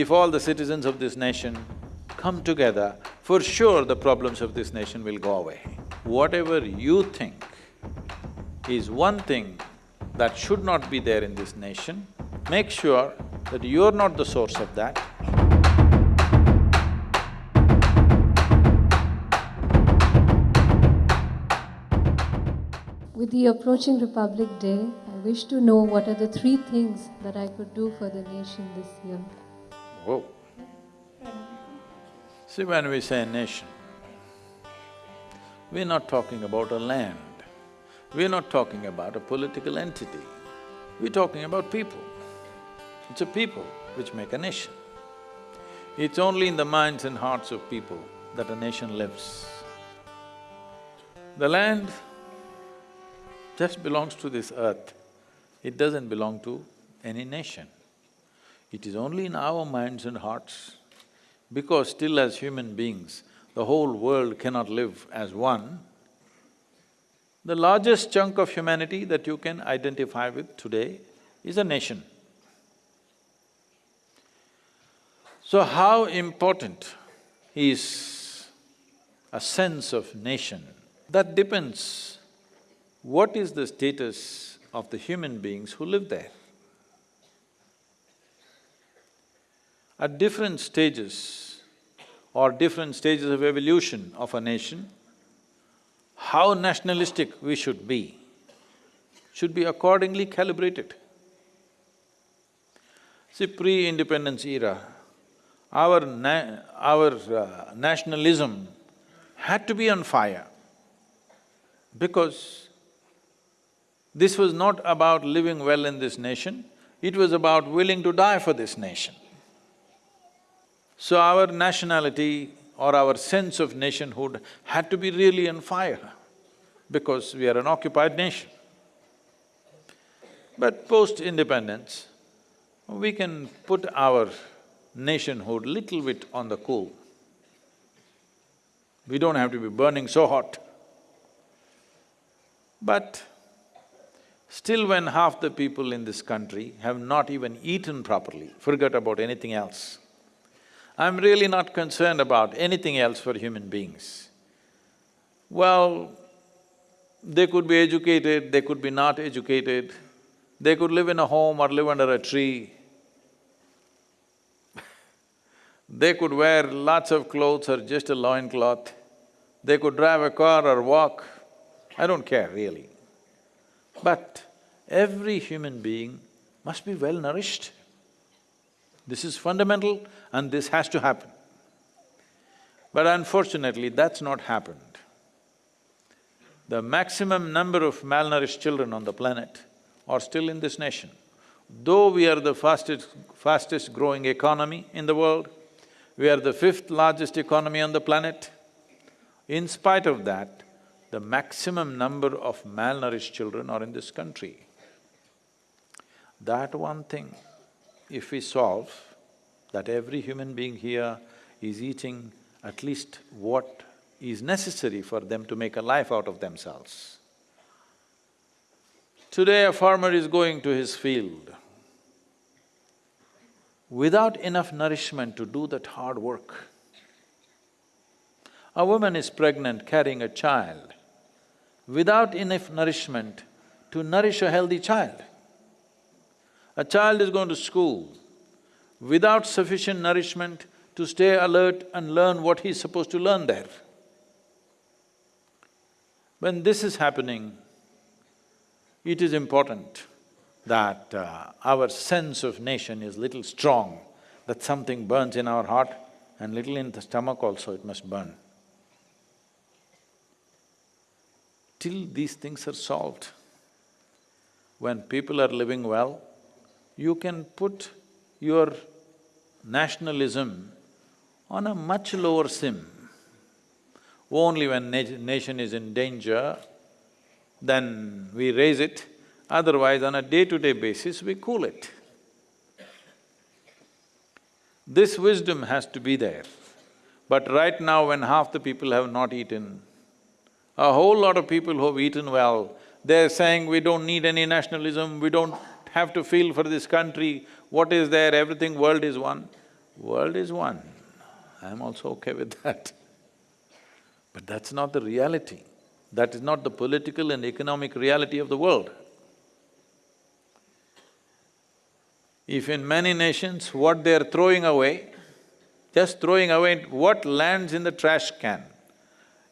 if all the citizens of this nation come together, for sure the problems of this nation will go away. Whatever you think is one thing that should not be there in this nation, make sure that you're not the source of that. With the approaching Republic Day, I wish to know what are the three things that I could do for the nation this year. Whoa. See, when we say nation, we're not talking about a land, we're not talking about a political entity, we're talking about people. It's a people which make a nation. It's only in the minds and hearts of people that a nation lives. The land just belongs to this earth, it doesn't belong to any nation. It is only in our minds and hearts, because still as human beings, the whole world cannot live as one, the largest chunk of humanity that you can identify with today is a nation. So how important is a sense of nation? That depends what is the status of the human beings who live there. At different stages or different stages of evolution of a nation, how nationalistic we should be, should be accordingly calibrated. See, pre-independence era, our na our uh, nationalism had to be on fire because this was not about living well in this nation, it was about willing to die for this nation. So our nationality or our sense of nationhood had to be really on fire because we are an occupied nation. But post-independence, we can put our nationhood little bit on the cool. We don't have to be burning so hot. But still when half the people in this country have not even eaten properly, forget about anything else, I'm really not concerned about anything else for human beings. Well, they could be educated, they could be not educated, they could live in a home or live under a tree, They could wear lots of clothes or just a loincloth. They could drive a car or walk. I don't care really. But every human being must be well nourished. This is fundamental and this has to happen. But unfortunately, that's not happened. The maximum number of malnourished children on the planet are still in this nation. Though we are the fastest… fastest growing economy in the world, we are the fifth largest economy on the planet. In spite of that, the maximum number of malnourished children are in this country. That one thing, if we solve, that every human being here is eating at least what is necessary for them to make a life out of themselves. Today a farmer is going to his field, without enough nourishment to do that hard work. A woman is pregnant carrying a child without enough nourishment to nourish a healthy child. A child is going to school without sufficient nourishment to stay alert and learn what he's supposed to learn there. When this is happening, it is important that uh, our sense of nation is little strong, that something burns in our heart and little in the stomach also it must burn. Till these things are solved, when people are living well, you can put your nationalism on a much lower sim. Only when na nation is in danger, then we raise it, Otherwise, on a day-to-day -day basis, we cool it. This wisdom has to be there. But right now when half the people have not eaten, a whole lot of people who have eaten well, they're saying we don't need any nationalism, we don't have to feel for this country, what is there, everything world is one. World is one, I'm also okay with that. But that's not the reality. That is not the political and economic reality of the world. If in many nations what they're throwing away, just throwing away what lands in the trash can,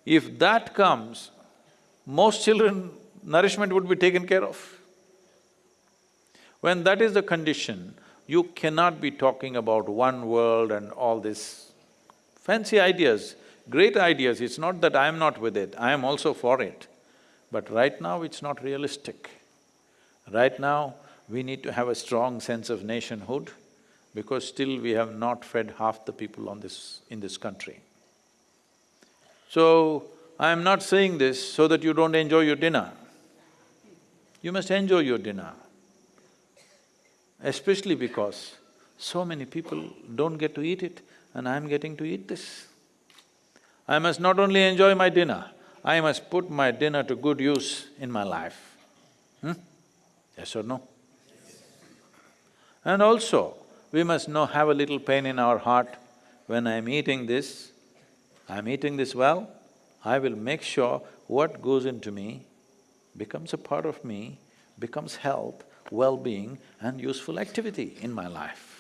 if that comes, most children nourishment would be taken care of. When that is the condition, you cannot be talking about one world and all these fancy ideas, great ideas, it's not that I am not with it, I am also for it. But right now it's not realistic. Right now, we need to have a strong sense of nationhood because still we have not fed half the people on this… in this country. So, I am not saying this so that you don't enjoy your dinner. You must enjoy your dinner, especially because so many people don't get to eat it and I'm getting to eat this. I must not only enjoy my dinner, I must put my dinner to good use in my life. Hmm? Yes or no? And also, we must know, have a little pain in our heart, when I'm eating this, I'm eating this well, I will make sure what goes into me becomes a part of me, becomes health, well-being and useful activity in my life.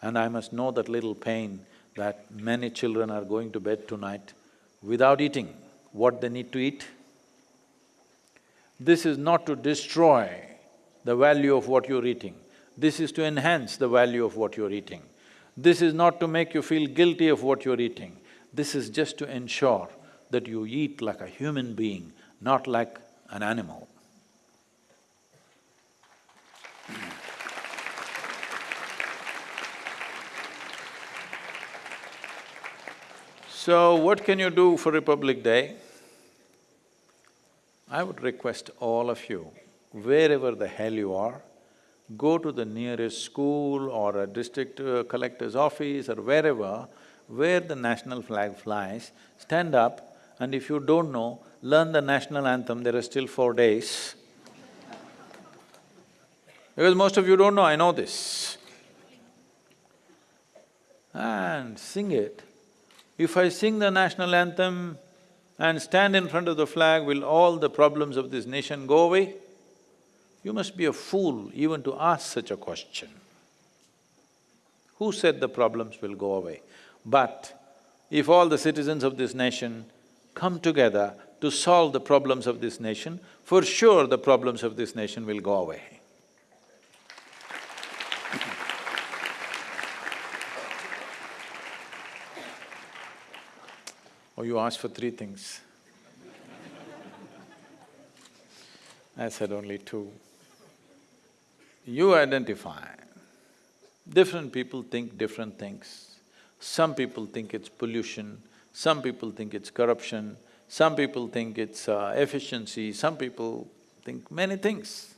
And I must know that little pain that many children are going to bed tonight without eating what they need to eat. This is not to destroy the value of what you're eating. This is to enhance the value of what you're eating. This is not to make you feel guilty of what you're eating. This is just to ensure that you eat like a human being, not like an animal. So, what can you do for Republic Day? I would request all of you, wherever the hell you are, go to the nearest school or a district uh, collector's office or wherever, where the national flag flies, stand up and if you don't know, learn the national anthem, there are still four days. Because most of you don't know, I know this. And sing it. If I sing the national anthem and stand in front of the flag, will all the problems of this nation go away? You must be a fool even to ask such a question. Who said the problems will go away? But if all the citizens of this nation come together to solve the problems of this nation, for sure the problems of this nation will go away. Oh, you asked for three things. I said only two you identify. Different people think different things. Some people think it's pollution, some people think it's corruption, some people think it's uh, efficiency, some people think many things.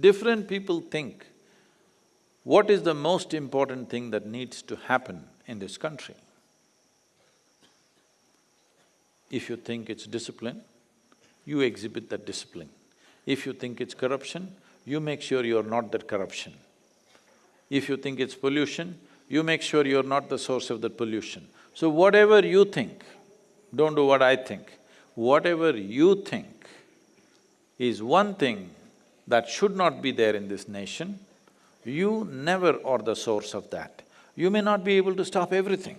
Different people think what is the most important thing that needs to happen in this country. If you think it's discipline, you exhibit that discipline. If you think it's corruption, you make sure you're not that corruption. If you think it's pollution, you make sure you're not the source of that pollution. So whatever you think, don't do what I think, whatever you think is one thing that should not be there in this nation, you never are the source of that. You may not be able to stop everything.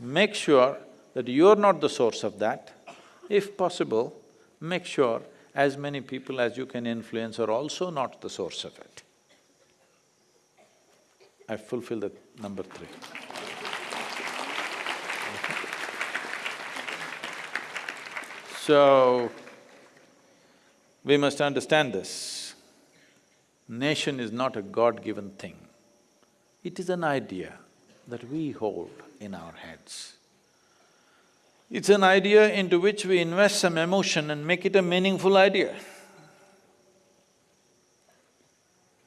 Make sure that you're not the source of that. If possible, make sure as many people as you can influence are also not the source of it. I fulfill the number three. So, we must understand this. Nation is not a God-given thing. It is an idea that we hold in our heads. It's an idea into which we invest some emotion and make it a meaningful idea.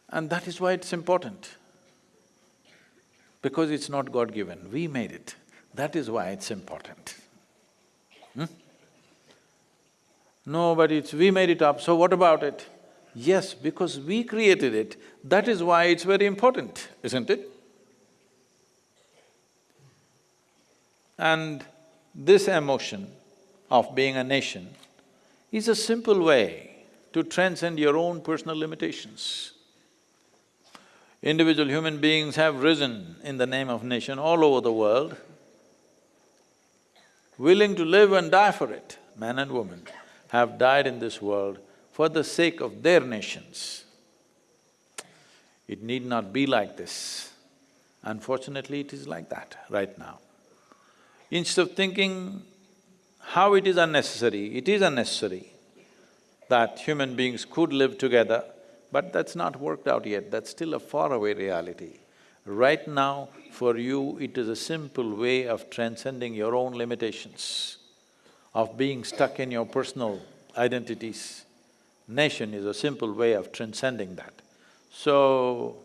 And that is why it's important, because it's not God-given, we made it. That is why it's important. Hmm? No, but it's… we made it up, so what about it? Yes, because we created it, that is why it's very important, isn't it? And this emotion of being a nation is a simple way to transcend your own personal limitations. Individual human beings have risen in the name of nation all over the world, willing to live and die for it. Men and women have died in this world for the sake of their nations. It need not be like this. Unfortunately, it is like that right now. Instead of thinking how it is unnecessary, it is unnecessary that human beings could live together, but that's not worked out yet, that's still a faraway reality. Right now, for you, it is a simple way of transcending your own limitations, of being stuck in your personal identities. Nation is a simple way of transcending that. So,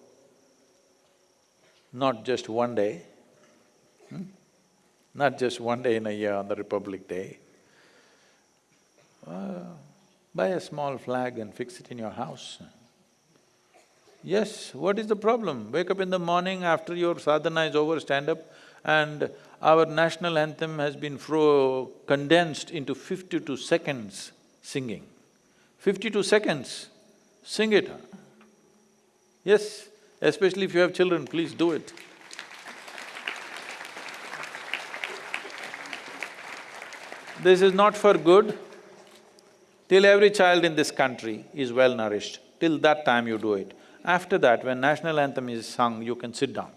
not just one day, hmm? Not just one day in a year on the Republic Day. Uh, buy a small flag and fix it in your house. Yes, what is the problem? Wake up in the morning after your sadhana is over, stand up and our national anthem has been condensed into fifty-two seconds singing. Fifty-two seconds, sing it. Yes, especially if you have children, please do it. This is not for good. Till every child in this country is well nourished, till that time you do it. After that, when national anthem is sung, you can sit down.